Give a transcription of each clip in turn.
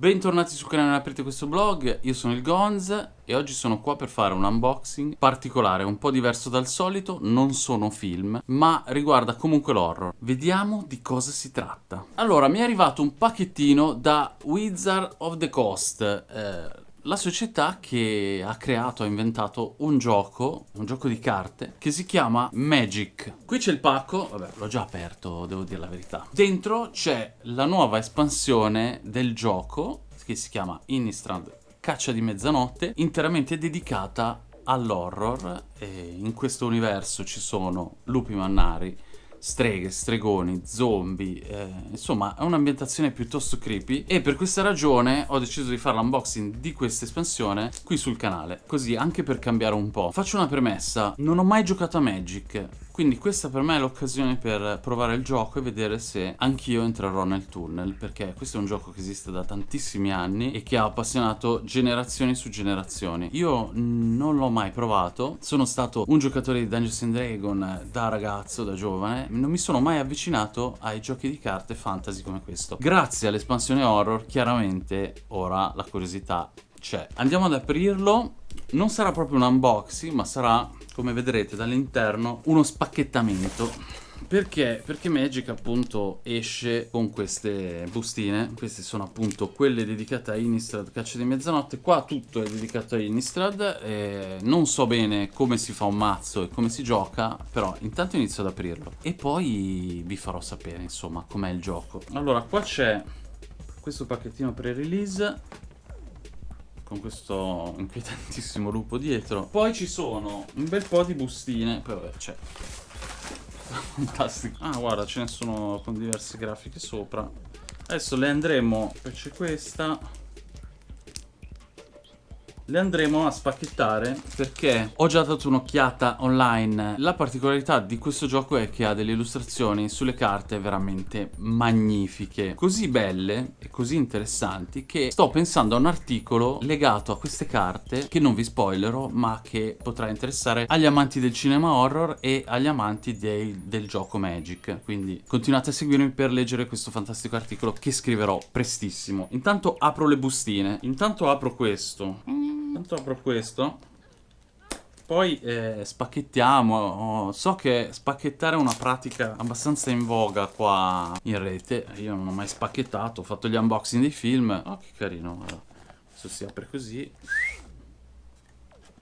Bentornati sul canale Aprite questo blog, io sono il Gonz e oggi sono qua per fare un unboxing particolare, un po' diverso dal solito, non sono film, ma riguarda comunque l'horror. Vediamo di cosa si tratta. Allora, mi è arrivato un pacchettino da Wizard of the Coast, eh, la società che ha creato, ha inventato un gioco, un gioco di carte, che si chiama Magic. Qui c'è il pacco, vabbè l'ho già aperto, devo dire la verità. Dentro c'è la nuova espansione del gioco, che si chiama Innistrad Caccia di Mezzanotte, interamente dedicata all'horror. in questo universo ci sono lupi mannari, streghe, stregoni, zombie, eh, insomma è un'ambientazione piuttosto creepy e per questa ragione ho deciso di fare l'unboxing di questa espansione qui sul canale, così anche per cambiare un po'. Faccio una premessa, non ho mai giocato a Magic, quindi questa per me è l'occasione per provare il gioco e vedere se anch'io entrerò nel tunnel, perché questo è un gioco che esiste da tantissimi anni e che ha appassionato generazioni su generazioni. Io non l'ho mai provato, sono stato un giocatore di Dungeons and Dragons da ragazzo, da giovane, non mi sono mai avvicinato ai giochi di carte fantasy come questo. Grazie all'espansione horror, chiaramente ora la curiosità c'è. Andiamo ad aprirlo, non sarà proprio un unboxing, ma sarà come vedrete dall'interno, uno spacchettamento. Perché? Perché Magic appunto esce con queste bustine, queste sono appunto quelle dedicate a Innistrad Caccia di Mezzanotte, qua tutto è dedicato a Innistrad, eh, non so bene come si fa un mazzo e come si gioca, però intanto inizio ad aprirlo e poi vi farò sapere insomma com'è il gioco. Allora qua c'è questo pacchettino pre-release con questo inquietantissimo lupo dietro. Poi ci sono un bel po' di bustine, poi vabbè c'è fantastico. Ah guarda ce ne sono con diverse grafiche sopra. Adesso le andremo, c'è questa le andremo a spacchettare perché ho già dato un'occhiata online. La particolarità di questo gioco è che ha delle illustrazioni sulle carte veramente magnifiche, così belle e così interessanti che sto pensando a un articolo legato a queste carte che non vi spoilerò ma che potrà interessare agli amanti del cinema horror e agli amanti dei, del gioco Magic. Quindi continuate a seguirmi per leggere questo fantastico articolo che scriverò prestissimo. Intanto apro le bustine, intanto apro questo. Intanto apro questo. Poi eh, spacchettiamo. So che spacchettare è una pratica abbastanza in voga qua in rete. Io non ho mai spacchettato, ho fatto gli unboxing dei film. Oh, che carino, guarda. Adesso si apre così.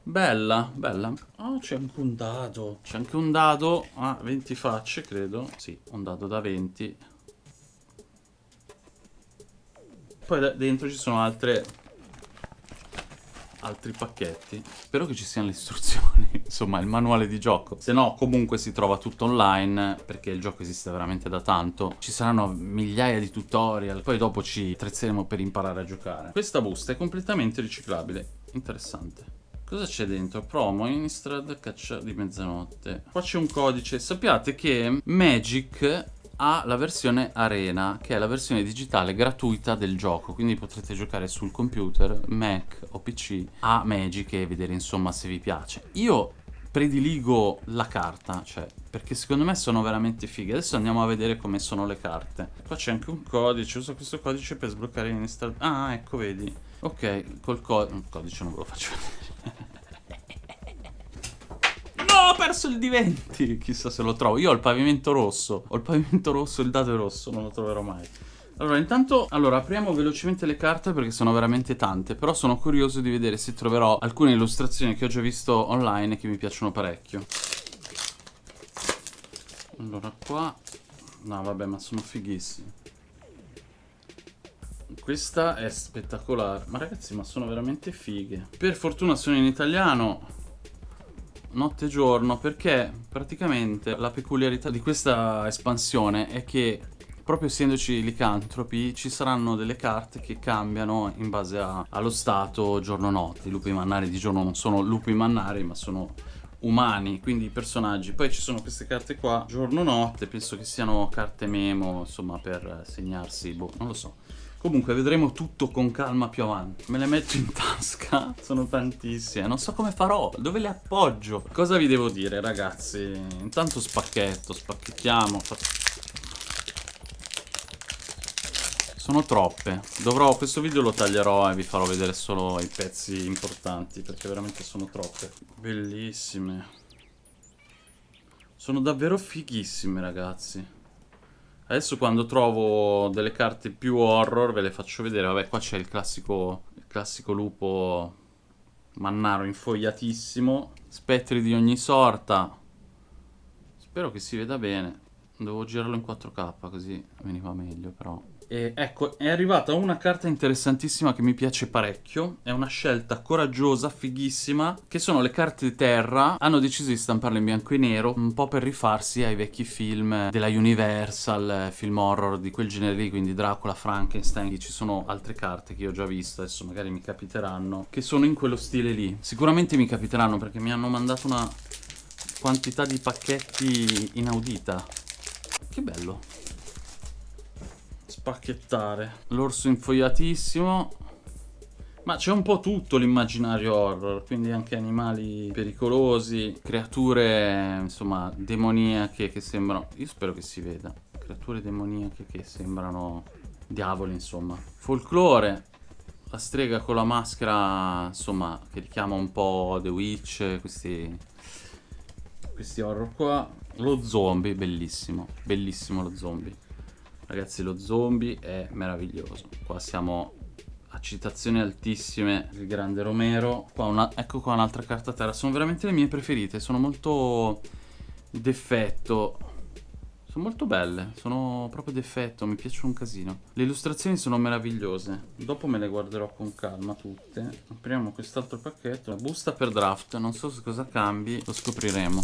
Bella, bella. Oh, c'è anche un dado. C'è anche un dado a 20 facce, credo. Sì, un dado da 20. Poi dentro ci sono altre altri pacchetti. Spero che ci siano le istruzioni, insomma il manuale di gioco. Se no comunque si trova tutto online perché il gioco esiste veramente da tanto. Ci saranno migliaia di tutorial, poi dopo ci attrezzeremo per imparare a giocare. Questa busta è completamente riciclabile, interessante. Cosa c'è dentro? Promo, Innistrad, caccia di mezzanotte. Qua c'è un codice. Sappiate che Magic ha la versione Arena, che è la versione digitale gratuita del gioco, quindi potrete giocare sul computer, Mac o PC a Magic e vedere insomma se vi piace. Io prediligo la carta, cioè, perché secondo me sono veramente fighe. Adesso andiamo a vedere come sono le carte. Qua c'è anche un codice, uso questo codice per sbloccare l'install... Ah, ecco, vedi. Ok, col co codice non ve lo faccio vedere ho perso il D20 Chissà se lo trovo Io ho il pavimento rosso Ho il pavimento rosso, il dado è rosso Non lo troverò mai allora, intanto, allora, apriamo velocemente le carte perché sono veramente tante, però sono curioso di vedere se troverò alcune illustrazioni che ho già visto online che mi piacciono parecchio. Allora, qua... No, vabbè, ma sono fighissimi. Questa è spettacolare. Ma ragazzi, ma sono veramente fighe. Per fortuna sono in italiano notte e giorno perché praticamente la peculiarità di questa espansione è che proprio essendoci licantropi ci saranno delle carte che cambiano in base a, allo stato giorno-notte. I lupi mannari di giorno non sono lupi mannari ma sono umani, quindi personaggi. Poi ci sono queste carte qua, giorno-notte, penso che siano carte memo, insomma, per segnarsi, boh, non lo so. Comunque vedremo tutto con calma più avanti. Me le metto in tasca, sono tantissime, non so come farò, dove le appoggio? Cosa vi devo dire ragazzi? Intanto spacchetto, spacchettiamo. Sono troppe. Dovrò, questo video lo taglierò e vi farò vedere solo i pezzi importanti, perché veramente sono troppe. Bellissime. Sono davvero fighissime, ragazzi. Adesso quando trovo delle carte più horror ve le faccio vedere. Vabbè, qua c'è il classico, il classico lupo mannaro infogliatissimo. Spettri di ogni sorta. Spero che si veda bene. Devo girarlo in 4K così veniva meglio però. E ecco, è arrivata una carta interessantissima che mi piace parecchio. È una scelta coraggiosa, fighissima, che sono le carte terra. Hanno deciso di stamparle in bianco e nero, un po' per rifarsi ai vecchi film della Universal, film horror di quel genere lì, quindi Dracula, Frankenstein. Ci sono altre carte che io ho già visto, adesso magari mi capiteranno, che sono in quello stile lì. Sicuramente mi capiteranno perché mi hanno mandato una quantità di pacchetti inaudita. Che bello spacchettare. L'orso infogliatissimo. Ma c'è un po' tutto l'immaginario horror, quindi anche animali pericolosi, creature, insomma, demoniache che sembrano... Io spero che si veda. Creature demoniache che sembrano diavoli, insomma. Folklore, la strega con la maschera, insomma, che richiama un po' The Witch, questi, questi horror qua. Lo zombie, bellissimo, bellissimo lo zombie. Ragazzi lo zombie è meraviglioso. Qua siamo a citazioni altissime Il grande Romero. Qua una, Ecco qua un'altra carta terra. Sono veramente le mie preferite Sono molto d'effetto. Sono molto belle Sono proprio d'effetto Mi piacciono un casino. Le illustrazioni sono meravigliose. Dopo me le guarderò con calma tutte. Apriamo quest'altro pacchetto. La busta per draft Non so cosa cambi Lo scopriremo.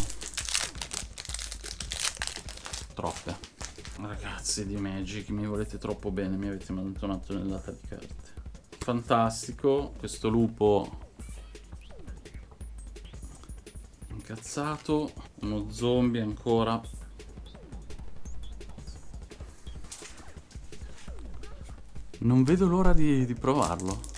Troppe Ragazzi di Magic, mi volete troppo bene, mi avete mandato una tonnellata di carte. Fantastico, questo lupo incazzato, uno zombie ancora. Non vedo l'ora di, di provarlo.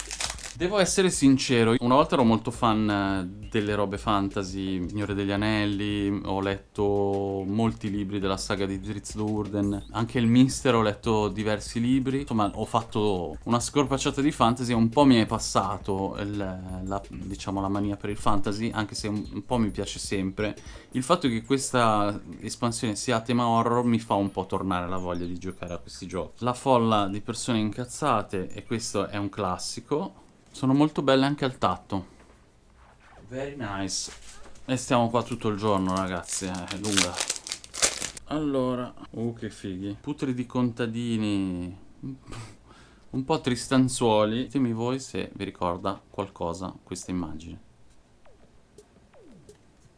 Devo essere sincero, una volta ero molto fan eh, delle robe fantasy, Signore degli Anelli, ho letto molti libri della saga di Drizzt Do'Urden, anche il Mister ho letto diversi libri, insomma ho fatto una scorpacciata di fantasy, un po' mi è passato il, la, diciamo, la mania per il fantasy, anche se un, un po' mi piace sempre. Il fatto che questa espansione sia a tema horror mi fa un po' tornare la voglia di giocare a questi giochi. La folla di persone incazzate, e questo è un classico, sono molto belle anche al tatto. Very nice. E stiamo qua tutto il giorno, ragazzi. Eh, è lunga. Allora. Uh, che fighi. Putri di contadini. Un po' tristanzuoli. Ditemi voi se vi ricorda qualcosa questa immagine.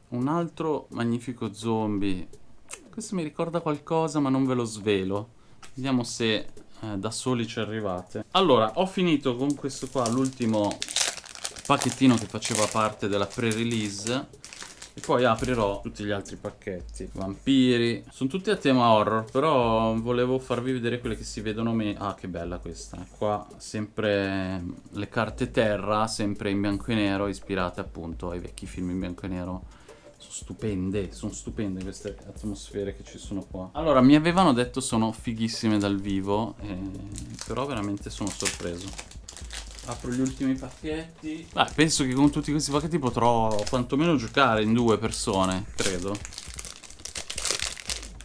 Un altro magnifico zombie. Questo mi ricorda qualcosa ma non ve lo svelo. Vediamo se eh, da soli ci arrivate. Allora, ho finito con questo qua, l'ultimo pacchettino che faceva parte della pre-release. E poi aprirò tutti gli altri pacchetti. Vampiri. Sono tutti a tema horror, però volevo farvi vedere quelle che si vedono meno. Ah, che bella questa. Qua sempre le carte terra, sempre in bianco e nero, ispirate appunto ai vecchi film in bianco e nero stupende, sono stupende queste atmosfere che ci sono qua. Allora, mi avevano detto sono fighissime dal vivo, eh, però veramente sono sorpreso. Apro gli ultimi pacchetti. Beh, penso che con tutti questi pacchetti potrò quantomeno giocare in due persone, credo.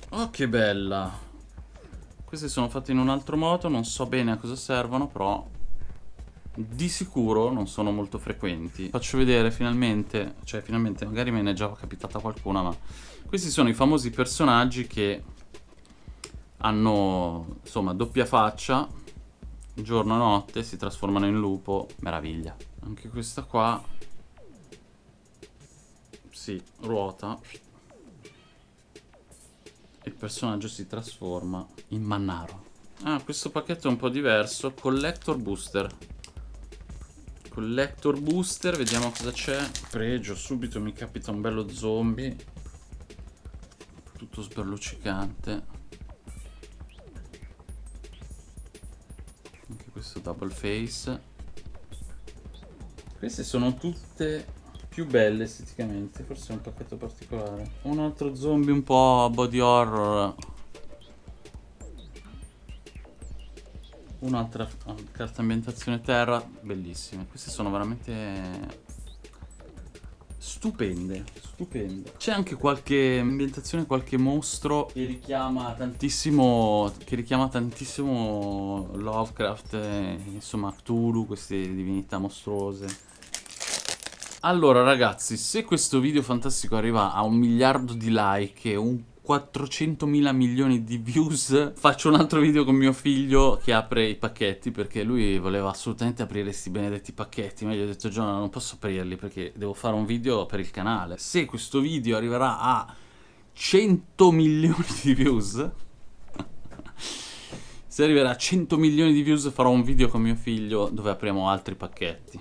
Oh, che bella! Queste sono fatte in un altro modo, non so bene a cosa servono, però di sicuro non sono molto frequenti. Faccio vedere finalmente, cioè finalmente magari me ne è già capitata qualcuna, ma questi sono i famosi personaggi che hanno insomma doppia faccia, giorno e notte, si trasformano in lupo, meraviglia. Anche questa qua, sì, ruota. Il personaggio si trasforma in Mannaro. Ah, questo pacchetto è un po' diverso. Collector Booster. Collector booster, vediamo cosa c'è. Pregio, subito mi capita un bello zombie. Tutto sberluccicante. Anche questo double face. Queste sono tutte più belle esteticamente, forse è un pacchetto particolare. Un altro zombie un po' body horror Un'altra carta ambientazione terra, bellissime. Queste sono veramente stupende, stupende. C'è anche qualche ambientazione, qualche mostro che richiama tantissimo, che richiama tantissimo Lovecraft, insomma Cthulhu, queste divinità mostruose. Allora ragazzi, se questo video fantastico arriva a un miliardo di like un 400 milioni di views. Faccio un altro video con mio figlio che apre i pacchetti perché lui voleva assolutamente aprire questi benedetti pacchetti. Ma gli ho detto Giovanna non posso aprirli perché devo fare un video per il canale. Se questo video arriverà a 100 milioni di views se arriverà a 100 milioni di views farò un video con mio figlio dove apriamo altri pacchetti.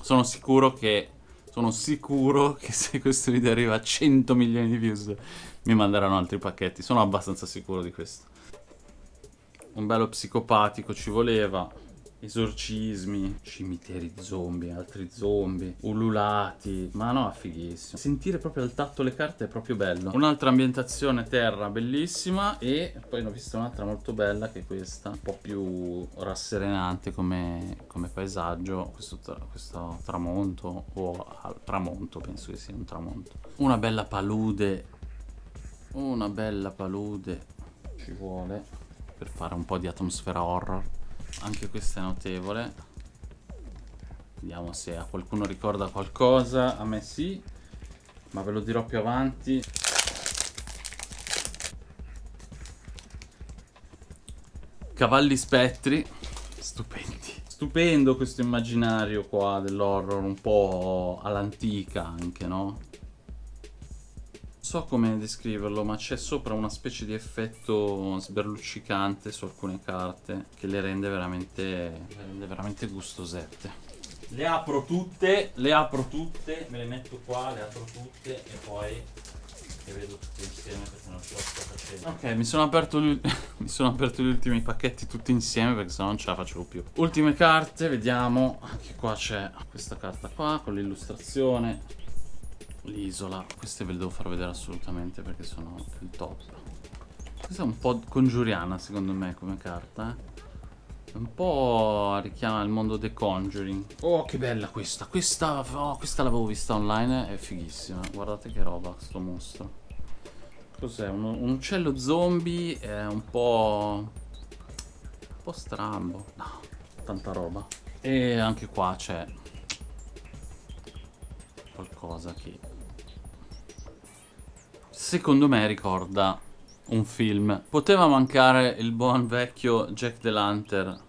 Sono sicuro che sono sicuro che se questo video arriva a 100 milioni di views mi manderanno altri pacchetti, sono abbastanza sicuro di questo. Un bello psicopatico ci voleva, esorcismi, cimiteri zombie, altri zombie, ululati, ma no, fighissimo. Sentire proprio al tatto le carte è proprio bello. Un'altra ambientazione terra bellissima e poi ne ho vista un'altra molto bella che è questa, un po' più rasserenante come, come paesaggio, questo, questo tramonto o al tramonto, penso che sia un tramonto. Una bella palude una bella palude ci vuole per fare un po' di atmosfera horror. Anche questa è notevole. Vediamo se a qualcuno ricorda qualcosa. A me sì ma ve lo dirò più avanti. Cavalli spettri. Stupendi. Stupendo questo immaginario qua dell'horror un po' all'antica anche no so come descriverlo, ma c'è sopra una specie di effetto sberluccicante su alcune carte che le rende veramente, le rende veramente gustosette. Le apro tutte, le apro tutte, me le metto qua, le apro tutte e poi le vedo tutte insieme perché non ce la sto facendo. Ok, mi sono aperto gli, mi sono aperto gli ultimi pacchetti tutti insieme perché sennò non ce la facevo più. Ultime carte, vediamo. Anche qua c'è questa carta qua con l'illustrazione l'isola. Queste ve le devo far vedere assolutamente perché sono il top. Questa è un po' congiuriana secondo me come carta, eh. Un po' richiama il mondo The Conjuring. Oh, che bella questa. Questa, oh, questa l'avevo vista online, è fighissima. Guardate che roba, sto mostro. Cos'è? Un, un, uccello zombie è un po'... Un po' strambo. No, tanta roba. E anche qua c'è qualcosa che secondo me ricorda un film. Poteva mancare il buon vecchio Jack the Lantern,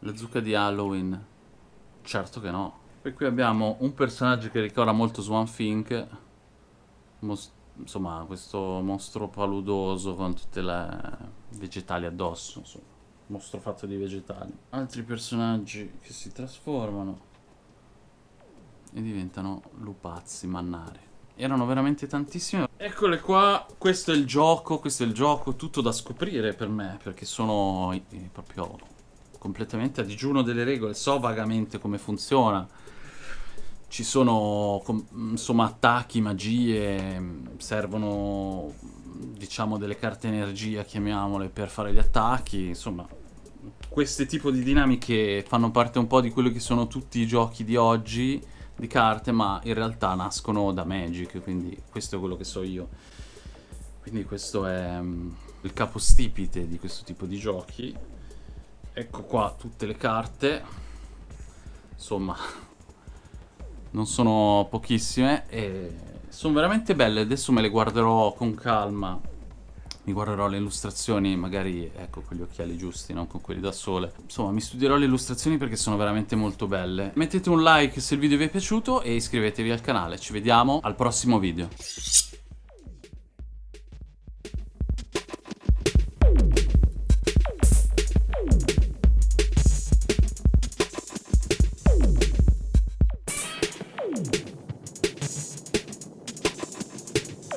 la zucca di Halloween? Certo che no. Poi qui abbiamo un personaggio che ricorda molto Swan Fink, insomma questo mostro paludoso con tutte le vegetali addosso, insomma, mostro fatto di vegetali. Altri personaggi che si trasformano e diventano lupazzi, mannari erano veramente tantissime. Eccole qua, questo è il gioco, questo è il gioco, tutto da scoprire per me, perché sono eh, proprio completamente a digiuno delle regole, so vagamente come funziona. Ci sono, insomma, attacchi, magie, servono, diciamo, delle carte energia, chiamiamole, per fare gli attacchi, insomma... Queste tipo di dinamiche fanno parte un po' di quello che sono tutti i giochi di oggi, di carte, ma in realtà nascono da Magic, quindi questo è quello che so io. Quindi questo è um, il capostipite di questo tipo di giochi. Ecco qua tutte le carte. Insomma, non sono pochissime e sono veramente belle. Adesso me le guarderò con calma mi guarderò le illustrazioni, magari ecco con gli occhiali giusti, non con quelli da sole. Insomma, mi studierò le illustrazioni perché sono veramente molto belle. Mettete un like se il video vi è piaciuto e iscrivetevi al canale. Ci vediamo al prossimo video.